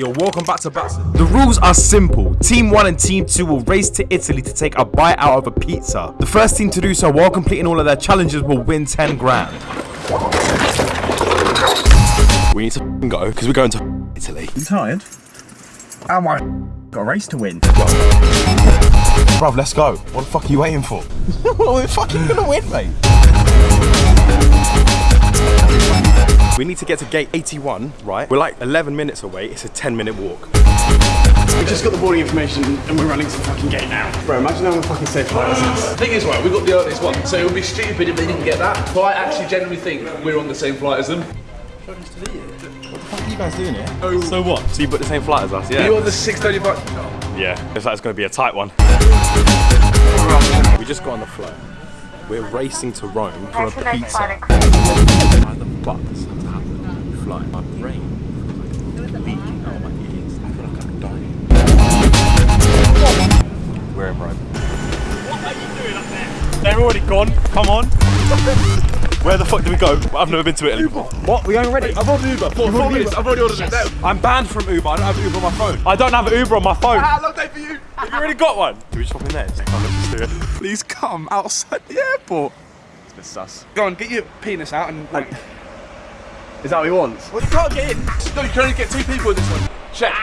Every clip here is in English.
you're welcome back to Batson. The rules are simple. Team 1 and Team 2 will race to Italy to take a bite out of a pizza. The first team to do so while completing all of their challenges will win 10 grand. We need to go because we're going to Italy. You tired? Am I? Got a race to win. Bruv, let's go. What the fuck are you waiting for? we're fucking gonna win, mate. We need to get to gate 81, right? We're like 11 minutes away. It's a 10 minute walk. We just got the boarding information and we're running to the fucking gate now. Bro, imagine how fucking safe license. The thing is, right, we got the earliest one, so it would be stupid if they didn't get that. But I actually genuinely think we're on the same flight as them. What the fuck are you guys doing here? Oh. So what? So you booked the same flight as us, yeah? You on the 635? Yeah, looks like it's going to be a tight one. We just got on the flight. We're racing to Rome for a pizza. Why the fuck does that happen? We fly. My brain feels like leaking out of my ears. I feel like I'm dying. We're in Rome. What are you doing up there? They're already gone. Come on. Where the fuck do we go? I've never been to Italy before. What? We going already? I've ordered Uber. Four, four minutes. I've already ordered it. No. I'm banned from Uber. I don't have Uber on my phone. I don't have Uber on my phone. Ah, long day for you. You already got one. Do we just hop in there? Come, let's do it. Please come outside the airport. It's a bit sus. Go on, get your penis out and. Like, Is that what he wants? well, you can't get in. No, you can only get two people in this one. Check.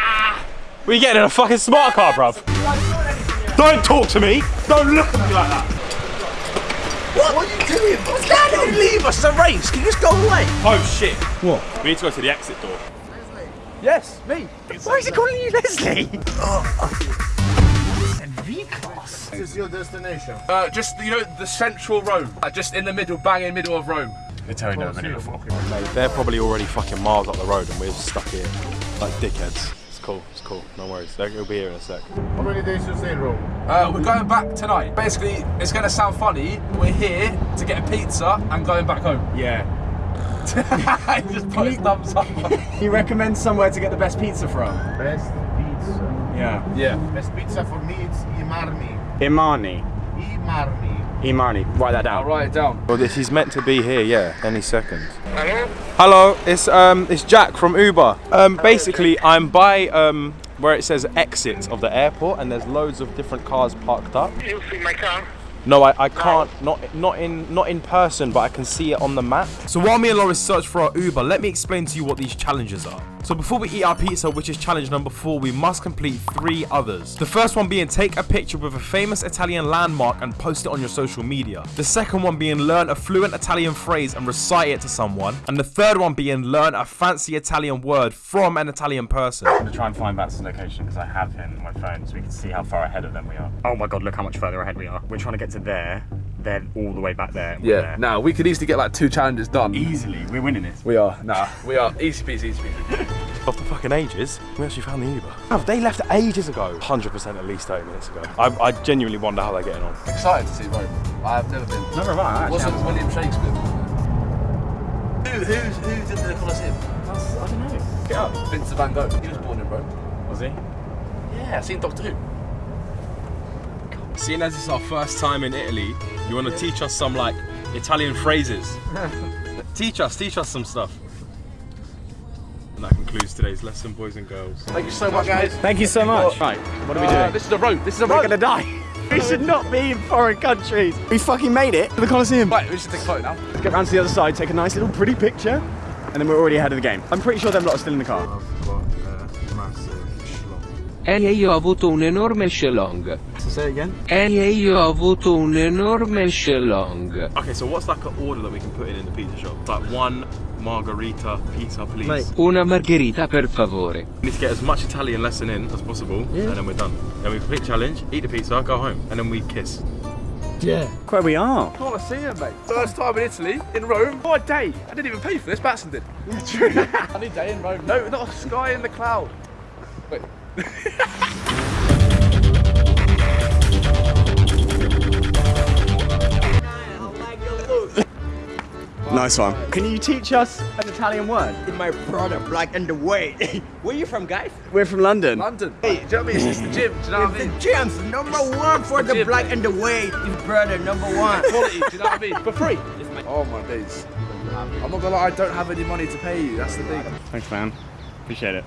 We you getting in a fucking smart car, bruv. Don't talk to me. Don't look at me like that. What? What are you doing? What's going on? Leave us. It's a race. Can you just go away? Oh shit. What? We need to go to the exit door. Leslie. Yes, me. Why is he calling you Leslie? This is your destination. Uh, just you know the central Rome, uh, just in the middle, bang in the middle of Rome. They tell you never been here before. They're probably already fucking miles up the road and we're stuck here like dickheads. It's cool, it's cool, no worries. They'll be here in a sec. How many days you stay in Rome? Uh, we're going back tonight. Basically, it's going to sound funny. We're here to get a pizza and going back home. Yeah. he just put his thumbs up. You recommend somewhere to get the best pizza from? Best pizza. Yeah. yeah. Best pizza for me it's Ai Marmi. Imani. Ai Marmi. Imani. Write that down. I'll down. write it down. Well, this he's meant to be here, yeah, any second. Hello? Hello, it's um, it's Jack from Uber. Um, basically, I'm by um, where it says exit of the airport, and there's loads of different cars parked up. You'll see my car? No, I, I can't. Not not in not in person, but I can see it on the map. So while me and Loris search for our Uber, let me explain to you what these challenges are. So before we eat our pizza, which is challenge number four, we must complete three others. The first one being take a picture with a famous Italian landmark and post it on your social media. The second one being learn a fluent Italian phrase and recite it to someone. And the third one being learn a fancy Italian word from an Italian person. I'm gonna try and find Batson's location because I have him on my phone so we can see how far ahead of them we are. Oh my god, look how much further ahead we are. We're trying to get to there, they're all the way back there. Yeah. there. Now we could easily get like two challenges done. Easily, we're winning this. We are. Nah, we are. Easy peasy, easy peasy. After fucking ages, we actually found the Uber. Oh, they left ages ago. 100% at least 30 minutes ago. I, I genuinely wonder how they're getting on. Excited to see Rome. I have never been. Never mind, Wasn't William Shakespeare? Who, who's, who's in the Colosseum? I don't know. Get up. Vincent van Gogh. He was born in Rome. Was he? Yeah, I've seen Doctor Who. Seeing as it's our first time in Italy, you want to teach us some like Italian phrases. teach us, teach us some stuff. And that concludes today's lesson, boys and girls. Thank you so much, guys. Thank you so much. Right, what are we Uh, doing? this is a rope. This is a rope. We're gonna die. We should not be in foreign countries. We fucking made it to the Colosseum. Right, we should take a photo now. Let's get round to the other side, take a nice little pretty picture, and then we're already ahead of the game. I'm pretty sure them lot are still in the car. E io ho avuto un enorme schlong. So say it again. E io ho avuto un enorme schlong. Okay, so what's like an order that we can put in in the pizza shop? It's like one margarita pizza, please. Mate. Una margherita per favore. We need to get as much Italian lesson in as possible, and then we're done. Then we complete challenge, eat the pizza, go home, and then we kiss. Yeah. where we are. Colosseum, mate. First time in Italy, in Rome. What a day. I didn't even pay for this, Batson did. Yeah, true. Sunny day in Rome. No, not a sky in the cloud. Wait. nice one. Can you teach us an Italian word? In my product, black and the way. Where are you from, guys? We're from London. London. Hey, do you know what I mean? It's the gym. Do you know what I The mean? gems, number one for the Gym. black and the white. His brother, number one. Quality. Do you know what I mean? For free. Oh my days. I'm not gonna lie. I don't have any money to pay you. That's the thing. Thanks, man. Appreciate it.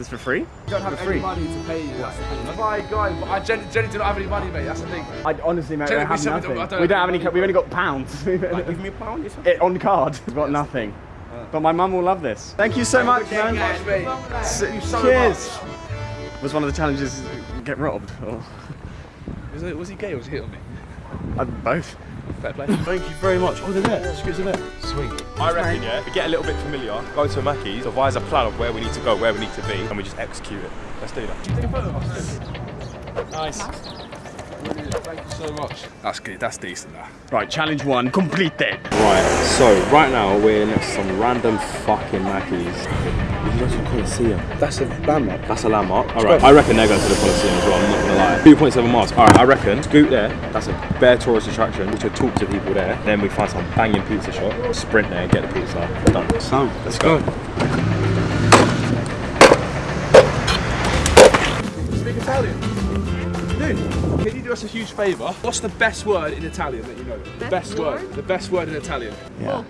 This for free? You don't have free. any money to pay you. That's the thing. My God, but I gen- genuinely do not have any money, mate. That's the thing. I honestly, mate, we don't have nothing. Don't we don't have any. We've only got pounds. Give me a pound. it on card. We've got nothing. But my mum will love this. Thank you so much, man. Much. Thank you so Cheers. Was one of the challenges get robbed? Or. Was, it, was he gay or was he hitting me? uh, both? Fair play. Thank you very much. Oh, they're there. Scoots are there. Sweet. I reckon, yeah, we get a little bit familiar, go to a Mackey's, devise a plan of where we need to go, where we need to be, and we just execute it. Let's do that. Take a photo of us. Nice. Thank you so much. That's good. That's decent. That. Right, challenge one completed. Right, so right now we're next to some random fucking Mackeys. We can go to the Coliseum. That's a landmark. That's a landmark. Alright, I reckon they're going to the Coliseum as well, I'm not gonna lie. 2.7 miles. Alright, I reckon scoot there. That's a bare tourist attraction. We should talk to people there. Then we find some banging pizza shop, sprint there, and get the pizza. Done. So, Let's go. Speak can you do us a huge favour? What's the best word in Italian that you know? The best, word. word? The best word in Italian. Yeah.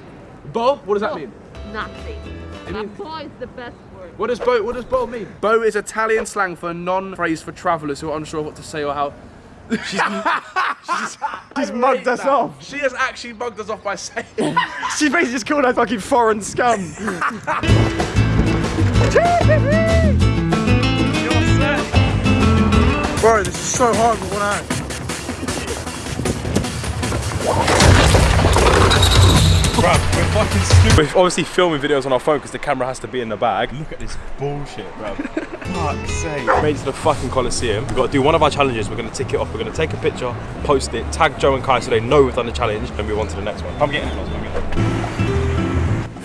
Bo? What does that mean? Nothing. It mean- Bo is the best word. What does bo? What does bo mean? Bo is Italian slang for a non-phrase for travellers who are unsure what to say or how. She's, she's, She's mugged us off. She has actually mugged us off by saying. She basically just called us fucking foreign scum. Bro, this is so hard with one hand. We're obviously filming videos on our phone because the camera has to be in the bag. Look at this bullshit, bro. Fuck's sake. Made it to the fucking Coliseum. We've got to do one of our challenges. We're going to tick it off. We're going to take a picture, post it, tag Joe and Kai so they know we've done the challenge, and move on to the next one. I'm getting close. I'm getting close.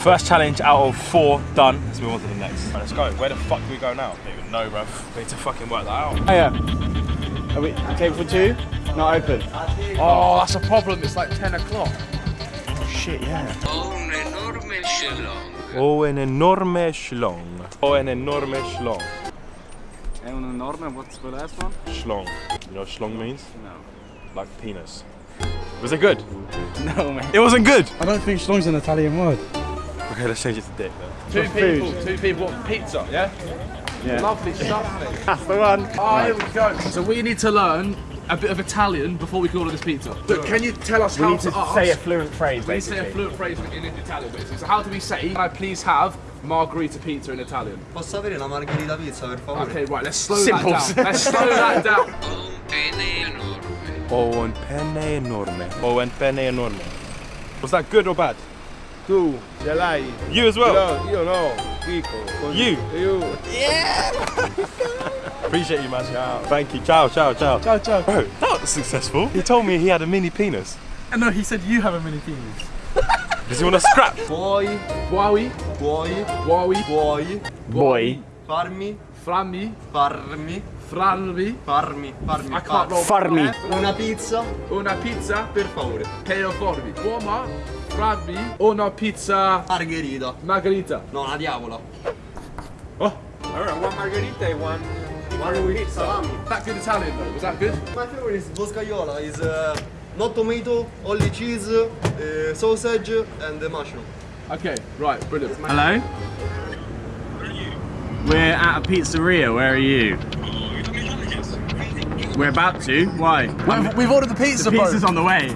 First challenge out of four done. Let's move on to the next. Right, let's go. Where the fuck do we go now? I don't even know, bro. We need to fucking work that out. Oh yeah. Are we table for two? Not open. Oh, that's a problem. It's like 10 o'clock. Shit, yeah. Un enorme schlong. Oh, an enorme schlong. Oh, an enorme schlong. È un enorme. What's the last one? Schlong. You know what schlong means? No. Like penis. Was it good? No, man. It wasn't good. I don't think schlong's an Italian word. Okay, let's change it to dick then. Two food. people. Two people want pizza, yeah? Yeah. Lovely stuff, mate. That's the one. Oh, here we go. So we need to learn a bit of Italian before we can order this pizza. Look, can you tell us We how need to ask? say a fluent phrase, We need to say a fluent phrase in Italian, basically. So how do we say, can I please have margarita pizza in Italian? Posso avere una margherita pizza per favore? Okay, right, let's slow Simple. that down. Let's slow that down. Un pene enorme. Oh, un penne enorme. Oh, un penne enorme. Was that good or bad? Tu, ce? You as well. No, io no. Pico. You. You. Yeah! Appreciate you, man. Ciao. Thank you. Ciao, ciao, ciao. Ciao, ciao. Bro, that was successful. He told me he had a mini penis. No, he said you have a mini penis. Does he want to scrap? Puoi, Huawei, puoi, Huawei, puoi Boy. farmi, frammi, farmi, franvi. farmi, farmi, I. Farmi. Eh? Una pizza Una pizza per favore. per formi. Uoma, frammi, una pizza Margherita. Margherita. No, una diavola. Alright, one margarita and one. One with salami. That good Italian though, was that good? My favorite is boscaiola. Is uh, not tomato, only cheese, uh, sausage, and the mushroom. Okay, right, brilliant. Hello? Where are you? We're at a pizzeria. Where are you? We're about to. Why? We've, we've ordered the pizza, The pizza's on the way.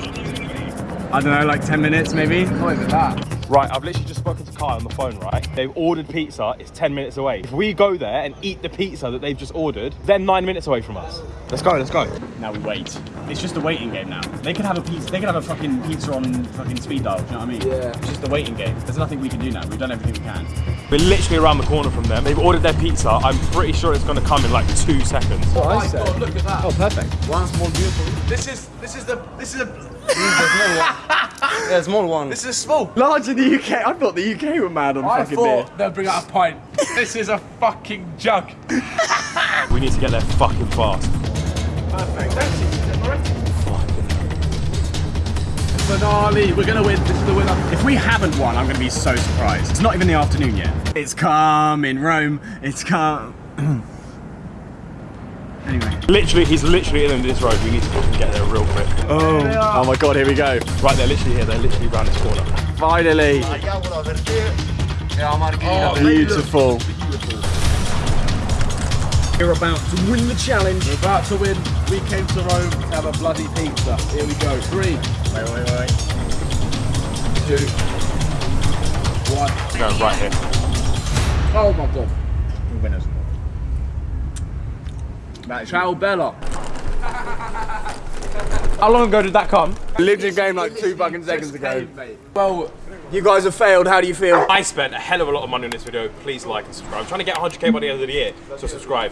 I don't know, like 10 minutes maybe? Not even that. Right, I've literally just spoken to Kai on the phone, right? They've ordered pizza, it's 10 minutes away. If we go there and eat the pizza that they've just ordered, they're nine minutes away from us. Let's go, let's go. Now we wait. It's just a waiting game now. They could have a pizza. They could have a fucking pizza on fucking speed dial. Do you know what I mean? Yeah. It's just a waiting game. There's nothing we can do now. We've done everything we can. We're literally around the corner from them. They've ordered their pizza. I'm pretty sure it's gonna come in like two seconds. Oh my god, oh, look at that. Oh, perfect. One small beautiful. This is this is the this is a Yeah, small one. this is small. Large in the UK. I thought the UK were mad on I fucking beer. thought they'd bring out a pint. this is a fucking jug. We need to get there fucking fast. Perfect. That's it. Finale. We're gonna win. This is the winner. If we haven't won, I'm going to be so surprised. It's not even the afternoon yet. It's calm in Rome. It's calm. anyway. Literally, he's literally in this road. We need to fucking get there real quick. Oh. Oh my god, here we go. Right, they're literally here. They're literally around this corner. Finally. La diavola per te e la margherita Oh, per Beautiful. We're about to win the challenge. We're about to win. We came to Rome to have a bloody pizza. Here we go. Three, Wait, wait, wait. two, one. No, right here. Oh my god. Winners. That is Ciao Bella. How long ago did that come? Literally game like two fucking seconds ago. Well, You guys have failed. How do you feel? I spent a hell of a lot of money on this video. Please like and subscribe. I'm trying to get 100k by the end of the year, so subscribe.